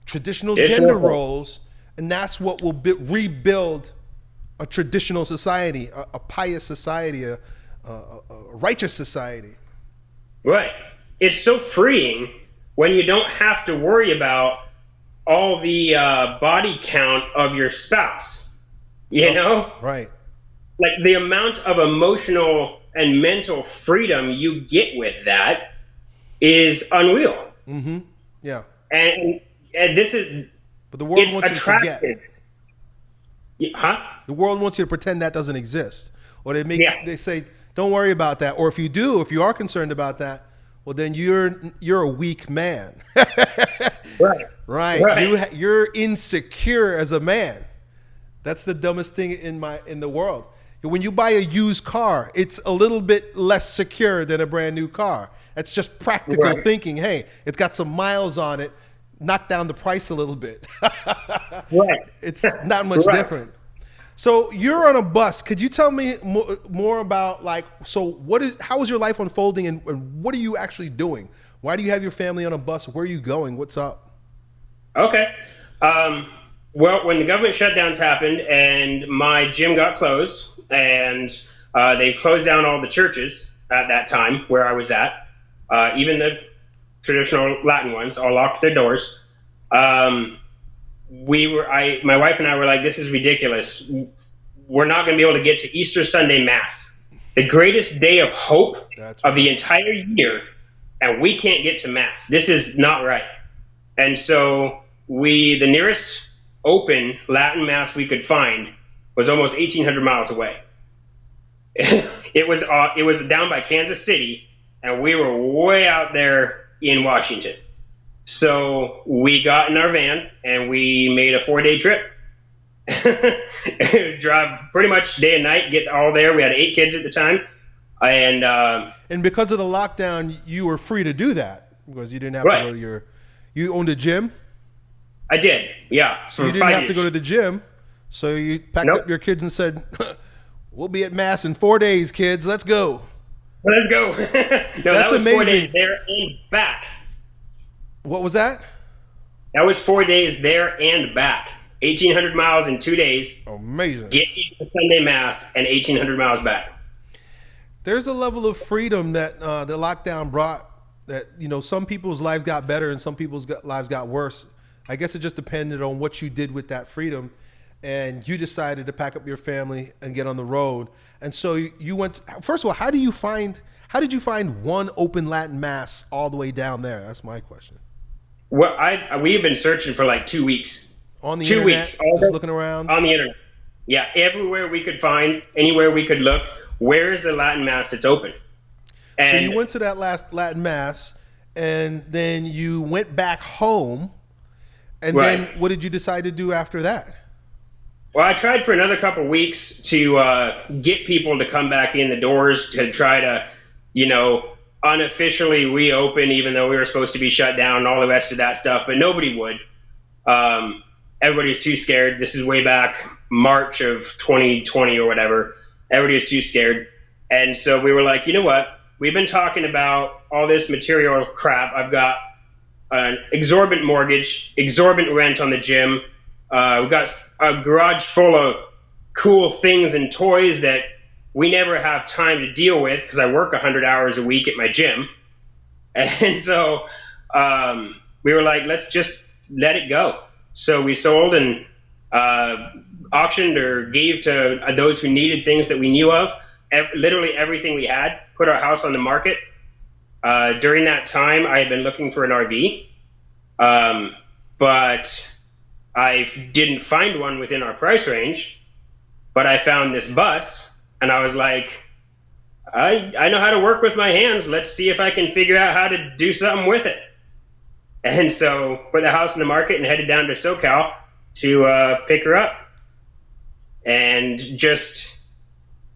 traditional Traditional. gender roles, and that's what will bi- rebuild a traditional society, a, a pious society, a, a, a righteous society. Right. It's so freeing when you don't have to worry about all the uh, body count of your spouse. You know? Right. Like the amount of emotional and mental freedom you get with that is unreal. Mm-hmm. Yeah. And, and this is, But the world it's wants you to forget. attractive. Yeah, Huh? The world wants you to pretend that doesn't exist, or they make Yeah. they say, "Don't worry about that." Or if you do, if you are concerned about that, well, then you're you're a weak man, [LAUGHS] Right. right? Right. You ha- you're insecure as a man. That's the dumbest thing in my in the world. When you buy a used car, it's a little bit less secure than a brand new car. That's just practical Right. thinking. Hey, it's got some miles on it. Knock down the price a little bit. [LAUGHS] Right. it's not much Right. different. So you're on a bus. Could you tell me more, more about like so what is how is your life unfolding and, and what are you actually doing? Why do you have your family on a bus? Where are you going? What's up? Okay. Um, well, when the government shutdowns happened and my gym got closed, and uh, they closed down all the churches at that time where I was at, uh, even the traditional Latin ones all locked their doors. Um, we were, I, my wife and I were like, this is ridiculous. We're not going to be able to get to Easter Sunday Mass, the greatest day of hope That's of the entire year, and we can't get to Mass. This is not right. And so we, the nearest open Latin Mass we could find was almost 1,800 miles away. [LAUGHS] it was uh, it was down by Kansas City, and we were way out there in Washington. So we got in our van and we made a four day trip. [LAUGHS] Drive pretty much day and night, get all there. We had eight kids at the time, and uh, And because of the lockdown, you were free to do that because you didn't have Right. to go to your. You owned a gym, I did. Yeah, so you didn't have to go to the gym. So you packed Nope. up your kids and said, [LAUGHS] "We'll be at mass in four days, kids. Let's go." Let's go. [LAUGHS] no, that That's was four amazing. days there and back. What was that? That was four days there and back. 1,800 miles in two days. Amazing. Get to Sunday Mass and 1,800 miles back. there's a level of freedom that uh, the lockdown brought that you know some people's lives got better and some people's got, lives got worse i guess it just depended on what you did with that freedom and you decided to pack up your family and get on the road and so you, went first of all how do you find how did you find one open latin mass all the way down there that's my question Well, I we've been searching for like two weeks on the Two internet weeks, all just the- looking around on the internet. Yeah, everywhere we could find, anywhere we could look. Where is the Latin Mass that's open? And so you went to that last latin mass and then you went back home and then what did you decide to do after that Well, I tried for another couple weeks to uh, get people to come back in the doors to try to, you know, unofficially reopen, even though we were supposed to be shut down and all the rest of that stuff. But nobody would. Um, everybody was too scared. This is way back March of 2020 or whatever. Everybody was too scared, and so we were like, you know what? We've been talking about all this material crap. I've got an exorbitant mortgage, exorbitant rent on the gym. Uh, we've got a garage full of cool things and toys that we never have time to deal with because I work 100 hours a week at my gym. [LAUGHS] And so um, we were like, let's just let it go. So we sold and uh, auctioned or gave to those who needed things that we knew of. Ev- literally everything we had. Put our house on the market. Uh, during that time, I had been looking for an RV, um, but I didn't find one within our price range. But I found this bus, and I was like, I, I know how to work with my hands. Let's see if I can figure out how to do something with it. And so put the house in the market and headed down to SoCal to uh, pick her up. And just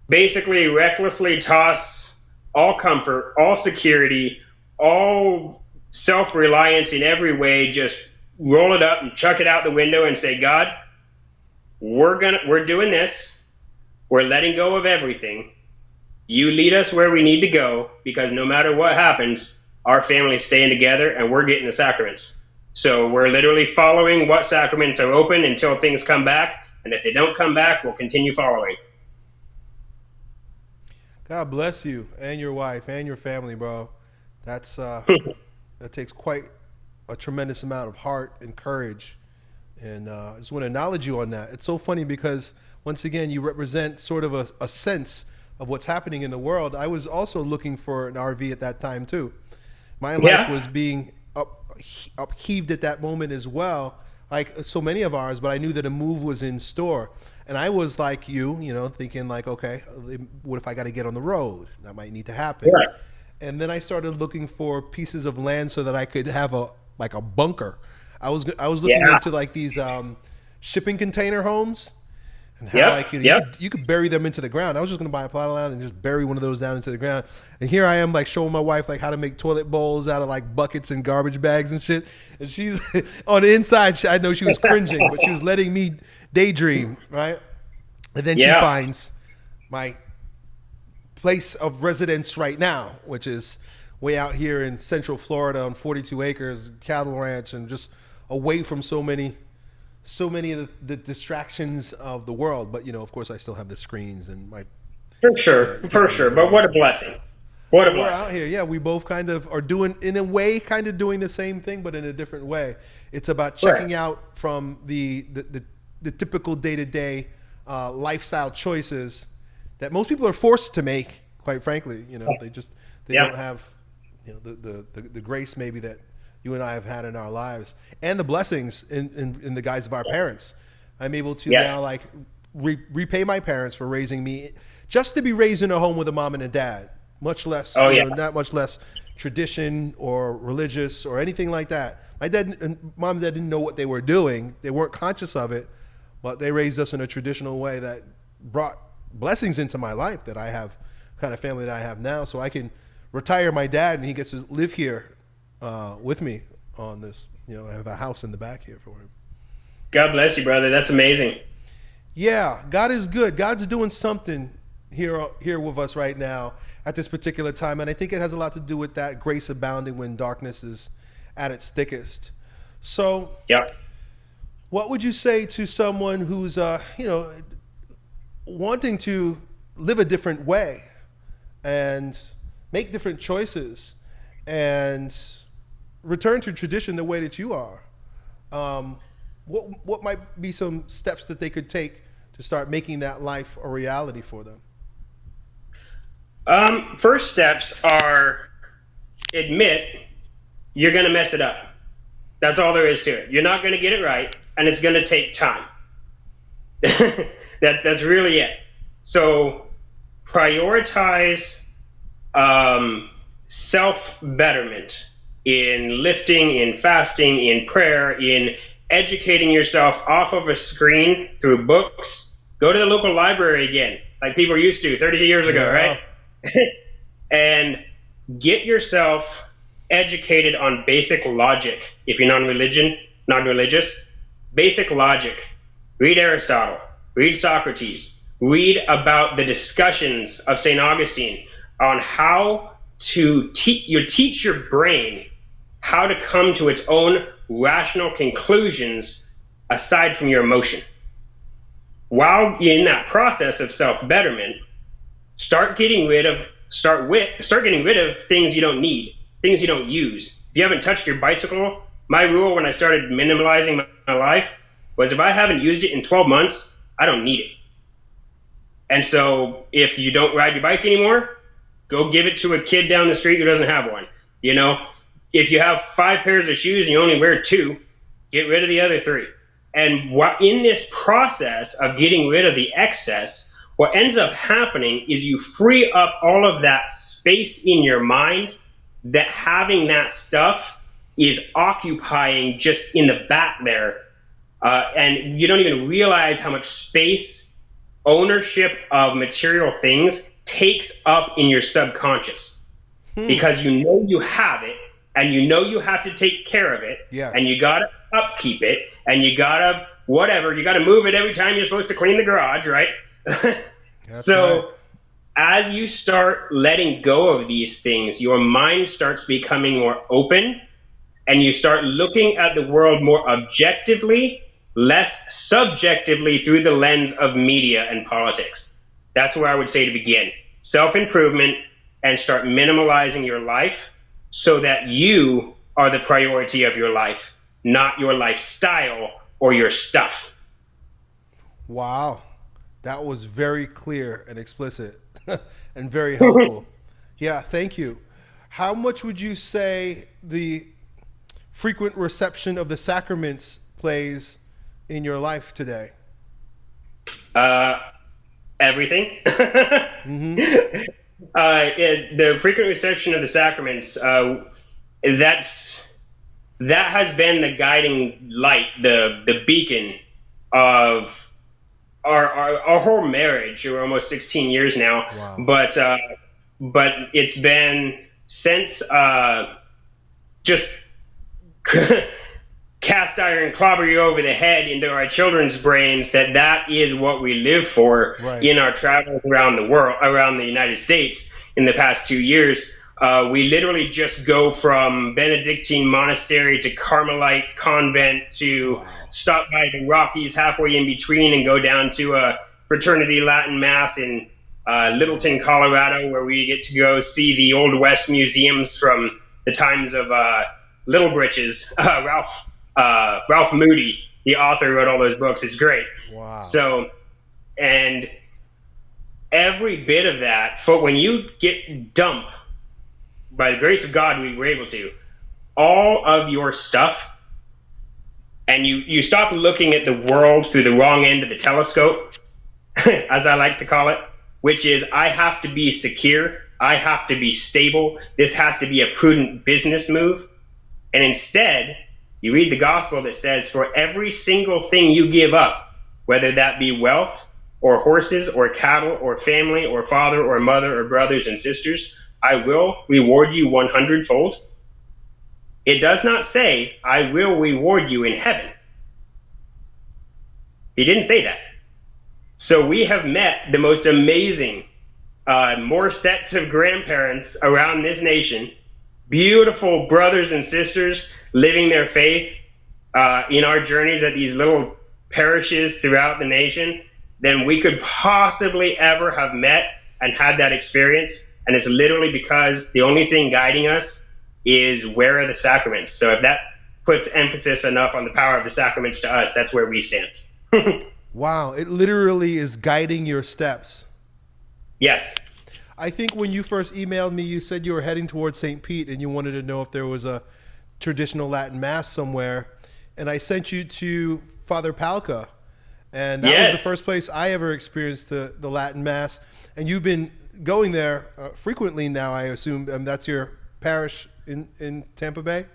basically recklessly toss all comfort, all security, all self reliance in every way, just roll it up and chuck it out the window and say, God, we're gonna we're doing this. We're letting go of everything. You lead us where we need to go because no matter what happens, our family's staying together and we're getting the sacraments. So we're literally following what sacraments are open until things come back. And if they don't come back, we'll continue following. God bless you and your wife and your family, bro. That's uh, [LAUGHS] that takes quite a tremendous amount of heart and courage. And uh, I just want to acknowledge you on that. It's so funny because once again, you represent sort of a, a sense of what's happening in the world. I was also looking for an RV at that time too. My life was being up, upheaved at that moment as well, like so many of ours. But I knew that a move was in store, and I was like you, you know, thinking like, okay, what if I got to get on the road? That might need to happen. And then I started looking for pieces of land so that I could have a like a bunker. I was I was looking yeah. into like these um, shipping container homes and how yep, like you, yep. you, could, you, could, bury them into the ground. I was just gonna buy a plot of land and just bury one of those down into the ground. And here I am like showing my wife like how to make toilet bowls out of like buckets and garbage bags and shit. And she's [LAUGHS] on the inside. I know she was [LAUGHS] cringing, but she was letting me daydream, right? And then yeah. she finds my place of residence right now, which is way out here in Central Florida on 42 acres, cattle ranch, and just away from so many so many of the, the, distractions of the world. But you know, of course, I still have the screens and my. For sure, uh, for sure. But what a blessing! What a blessing. We're blessing! out here, yeah. We both kind of are doing, in a way, kind of doing the same thing, but in a different way. It's about checking right. out from the the, the, the typical day to day lifestyle choices that most people are forced to make. Quite frankly, you know, they just they yeah. don't have you know the, the, the, the grace maybe that you and I have had in our lives, and the blessings in, in, in the guise of our parents. I'm able to yes. now like re- repay my parents for raising me, just to be raised in a home with a mom and a dad. Much less, oh, yeah. know, not much less tradition or religious or anything like that. My dad and mom and dad didn't know what they were doing. They weren't conscious of it, but they raised us in a traditional way that brought blessings into my life that I have kind of family that I have now. So I can retire my dad and he gets to live here uh, with me on this. You know, I have a house in the back here for him. God bless you, brother. That's amazing. Yeah, God is good. God's doing something here here with us right now at this particular time, and I think it has a lot to do with that grace abounding when darkness is at its thickest. So, yeah. What would you say to someone who's, uh, you know, wanting to live a different way and make different choices and return to tradition the way that you are, um, what what might be some steps that they could take to start making that life a reality for them? Um, first steps are admit you're going to mess it up. That's all there is to it. You're not going to get it right, and it's going to take time. [LAUGHS] that that's really it. So prioritize um, self betterment in lifting, in fasting, in prayer, in educating yourself off of a screen through books. Go to the local library again, like people used to 30 years ago, yeah. right? [LAUGHS] and get yourself educated on basic logic. If you're non-religion, non-religious, basic logic. Read Aristotle. Read Socrates. Read about the discussions of St. Augustine on how to teach you teach your brain how to come to its own rational conclusions aside from your emotion. While in that process of self-betterment, start getting rid of start with start getting rid of things you don't need. things you don't use. If you haven't touched your bicycle, my rule when I started minimalizing my, my life was if I haven't used it in 12 months, I don't need it. And so if you don't ride your bike anymore, go give it to a kid down the street who doesn't have one. You know, if you have five pairs of shoes and you only wear two, get rid of the other three. And what, in this process of getting rid of the excess, what ends up happening is you free up all of that space in your mind that having that stuff is occupying just in the back there. Uh, and you don't even realize how much space ownership of material things takes up in your subconscious hmm. because you know you have it and you know you have to take care of it yes. and you got to upkeep it and you got to whatever you got to move it every time you're supposed to clean the garage right [LAUGHS] so right. as you start letting go of these things your mind starts becoming more open and you start looking at the world more objectively less subjectively through the lens of media and politics that's where i would say to begin self-improvement and start minimalizing your life so that you are the priority of your life, not your lifestyle or your stuff. Wow. That was very clear and explicit [LAUGHS] and very helpful. [LAUGHS] yeah, thank you. How much would you say the frequent reception of the sacraments plays in your life today? Uh, everything. [LAUGHS] mm-hmm. Uh, it, the frequent reception of the sacraments, uh, that's that has been the guiding light, the the beacon of our our, our whole marriage. We're almost 16 years now, wow. but uh, but it's been since uh, just [LAUGHS] cast iron clobber you over the head into our children's brains that that is what we live for right. in our travels around the world, around the United States in the past two years. Uh, we literally just go from Benedictine monastery to Carmelite convent to stop by the Rockies halfway in between and go down to a fraternity Latin mass in uh, Littleton, Colorado, where we get to go see the Old West museums from the times of uh, Little Britches, [LAUGHS] uh, Ralph uh, Ralph Moody, the author, wrote all those books. It's great. Wow. So, and every bit of that, for when you get dump, by the grace of God, we were able to, all of your stuff, and you, you stop looking at the world through the wrong end of the telescope, [LAUGHS] as I like to call it, which is I have to be secure, I have to be stable, this has to be a prudent business move. And instead, you read the gospel that says, For every single thing you give up, whether that be wealth, or horses, or cattle, or family, or father, or mother, or brothers and sisters, I will reward you one hundredfold. It does not say, I will reward you in heaven. He didn't say that. So we have met the most amazing, uh, more sets of grandparents around this nation beautiful brothers and sisters living their faith uh, in our journeys at these little parishes throughout the nation than we could possibly ever have met and had that experience. And it's literally because the only thing guiding us is where are the sacraments. So if that puts emphasis enough on the power of the sacraments to us, that's where we stand. [LAUGHS] wow, it literally is guiding your steps. Yes. I think when you first emailed me, you said you were heading towards St. Pete and you wanted to know if there was a traditional Latin mass somewhere. And I sent you to Father Palca. And that yes. was the first place I ever experienced the, the Latin mass. And you've been going there uh, frequently now, I assume. Um, that's your parish in, in Tampa Bay?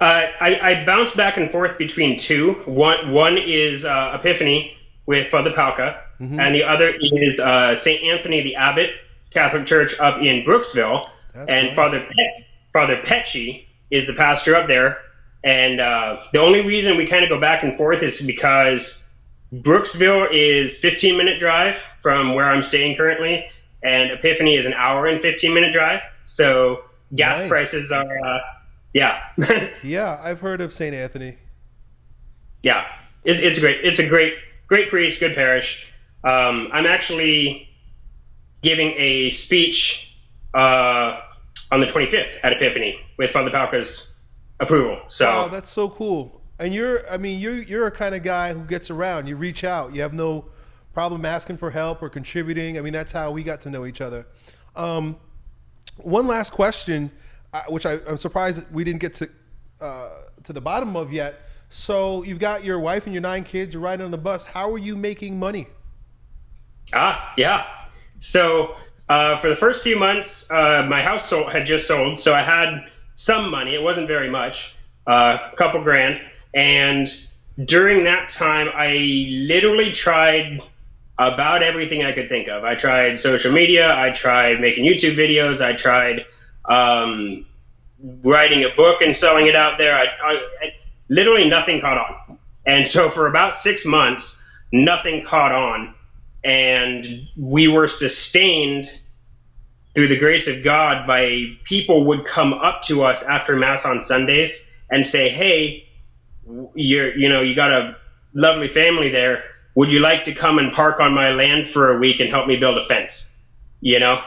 Uh, I, I bounce back and forth between two. One, one is uh, Epiphany with Father Palca, mm-hmm. and the other is uh, St. Anthony the Abbot Catholic Church up in Brooksville, That's and right. Father Pe- Father Pecci is the pastor up there. And uh, the only reason we kind of go back and forth is because Brooksville is 15 minute drive from where I'm staying currently, and Epiphany is an hour and 15 minute drive. So gas nice. prices are, uh, yeah. [LAUGHS] yeah, I've heard of St. Anthony. Yeah, it's, it's great. It's a great, great priest, good parish. Um, I'm actually giving a speech uh, on the 25th at Epiphany with Father Palka's approval. So wow, that's so cool. And you're, I mean, you're you're a kind of guy who gets around. You reach out. You have no problem asking for help or contributing. I mean, that's how we got to know each other. Um, one last question, uh, which I, am surprised we didn't get to uh, to the bottom of yet. So you've got your wife and your nine kids. You're riding on the bus. How are you making money? Ah, yeah. So uh, for the first few months, uh, my house sold, had just sold, so I had some money. It wasn't very much, uh, a couple grand. And during that time, I literally tried about everything I could think of. I tried social media, I tried making YouTube videos, I tried um, writing a book and selling it out there. I, I, I, literally nothing caught on. And so for about six months, nothing caught on. And we were sustained through the grace of God by people would come up to us after Mass on Sundays and say, Hey, you're, you know, you got a lovely family there would you like to come and park on my land for a week and help me build a fence? You know?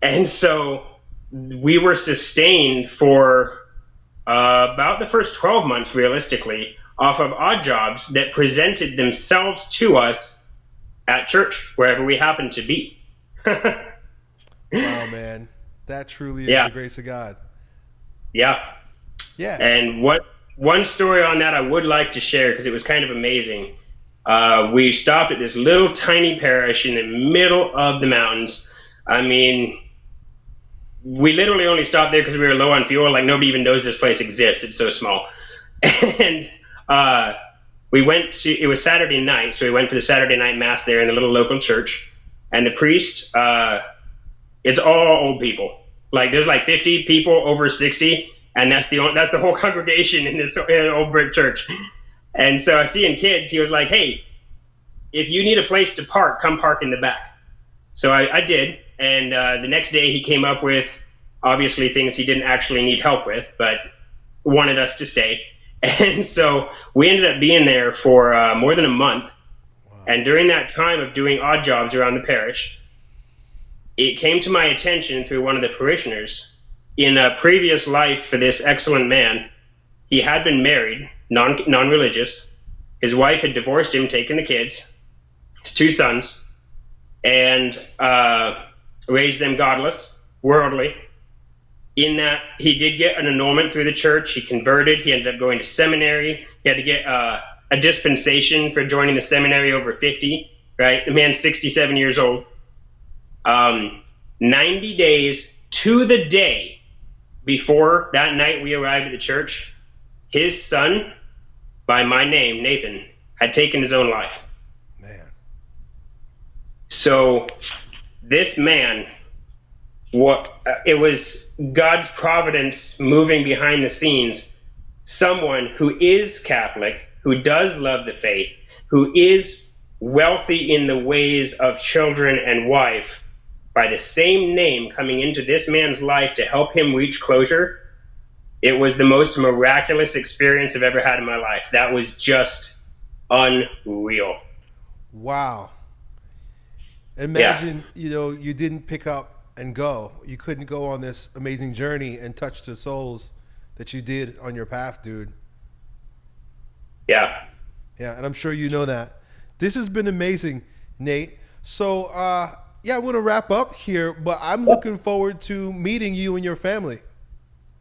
And so we were sustained for uh, about the first 12 months, realistically, off of odd jobs that presented themselves to us at church, wherever we happen to be. [LAUGHS] wow, [LAUGHS] man. That truly is yeah. the grace of God. Yeah. Yeah. And what one story on that I would like to share because it was kind of amazing uh, we stopped at this little tiny parish in the middle of the mountains. I mean, we literally only stopped there because we were low on fuel. Like nobody even knows this place exists. It's so small. [LAUGHS] and uh, we went to. It was Saturday night, so we went for the Saturday night mass there in the little local church. And the priest, uh, it's all old people. Like there's like 50 people over 60, and that's the that's the whole [LAUGHS] congregation in this old brick church. And so seeing kids, he was like, hey, if you need a place to park, come park in the back. So I, I did. And uh, the next day he came up with obviously things he didn't actually need help with, but wanted us to stay. And [LAUGHS] so we ended up being there for uh, more than a month. Wow. And during that time of doing odd jobs around the parish, it came to my attention through one of the parishioners in a previous life for this excellent man. He had been married non non religious. His wife had divorced him, taken the kids, his two sons, and uh, raised them godless, worldly. In that he did get an annulment through the church. He converted. He ended up going to seminary. He had to get uh, a dispensation for joining the seminary over 50, right? The man's 67 years old. Um, 90 days to the day before that night we arrived at the church, his son, by my name, Nathan, had taken his own life. Man. So this man, what uh, it was God's providence moving behind the scenes. Someone who is Catholic, who does love the faith, who is wealthy in the ways of children and wife, by the same name coming into this man's life to help him reach closure it was the most miraculous experience I've ever had in my life. That was just unreal. Wow. Imagine, yeah. you know, you didn't pick up and go. You couldn't go on this amazing journey and touch the souls that you did on your path, dude. Yeah. Yeah, and I'm sure you know that. This has been amazing, Nate. So, uh, yeah, I want to wrap up here, but I'm looking forward to meeting you and your family.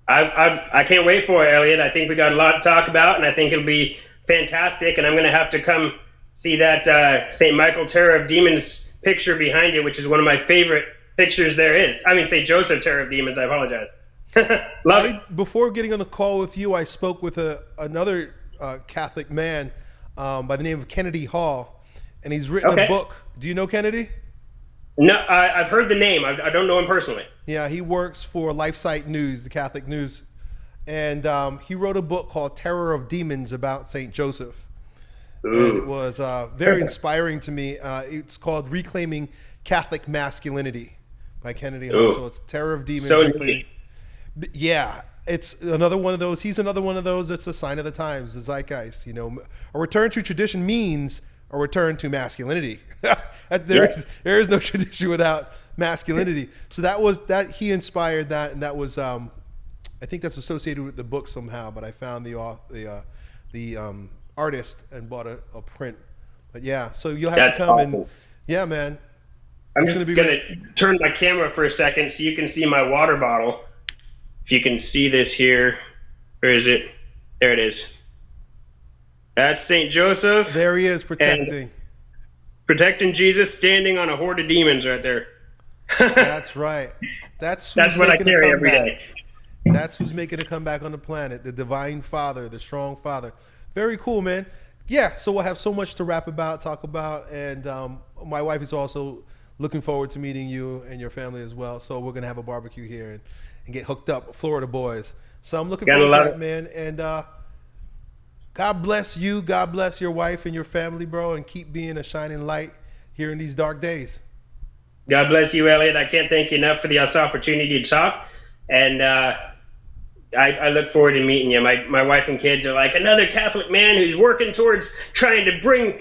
I, I, I can't wait for it, Elliot. I think we got a lot to talk about, and I think it'll be fantastic. And I'm going to have to come see that uh, St. Michael Terror of Demons picture behind you, which is one of my favorite pictures there is. I mean, St. Joseph Terror of Demons. I apologize. [LAUGHS] Love I. Before getting on the call with you, I spoke with a, another uh, Catholic man um, by the name of Kennedy Hall, and he's written okay. a book. Do you know Kennedy? No, I, have heard the name. I, I, don't know him personally. Yeah, he works for LifeSite News, the Catholic News, and um, he wrote a book called "Terror of Demons" about Saint Joseph. Ooh. And it was uh, very inspiring to me. Uh, it's called "Reclaiming Catholic Masculinity" by Kennedy Hall. So it's "Terror of Demons." So yeah, it's another one of those. He's another one of those. It's a sign of the times, the zeitgeist. You know, a return to tradition means a return to masculinity. [LAUGHS] there, yeah. is, there is no [LAUGHS] tradition without masculinity. So that was that he inspired that, and that was um, I think that's associated with the book somehow. But I found the the uh, the um, artist and bought a, a, print. But yeah, so you'll have that's to come awful. and yeah, man. I'm just gonna, gonna turn my camera for a second so you can see my water bottle. If you can see this here, where is it? There it is. That's Saint Joseph. There he is, protecting. Protecting Jesus, standing on a horde of demons right there. [LAUGHS] That's right. That's that's what I carry every day. That's who's making a comeback on the planet. The divine Father, the strong Father. Very cool, man. Yeah. So we'll have so much to rap about, talk about, and um, my wife is also looking forward to meeting you and your family as well. So we're gonna have a barbecue here and, and get hooked up, Florida boys. So I'm looking forward to that, man. And uh, God bless you. God bless your wife and your family, bro, and keep being a shining light here in these dark days. God bless you, Elliot. I can't thank you enough for the opportunity to talk. And uh, I, I, look forward to meeting you. My, my wife and kids are like another Catholic man who's working towards trying to bring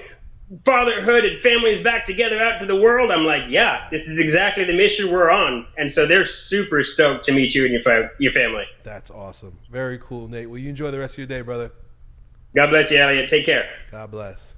fatherhood and families back together out to the world. I'm like, yeah, this is exactly the mission we're on. And so they're super stoked to meet you and your, your family. That's awesome. Very cool, Nate. Will you enjoy the rest of your day, brother. God bless you, Elliot. Take care. God bless.